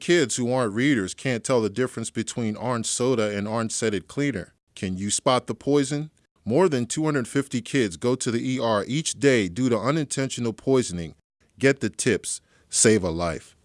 Kids who aren't readers can't tell the difference between orange soda and orange scented cleaner. Can you spot the poison? More than 250 kids go to the ER each day due to unintentional poisoning. Get the tips, save a life.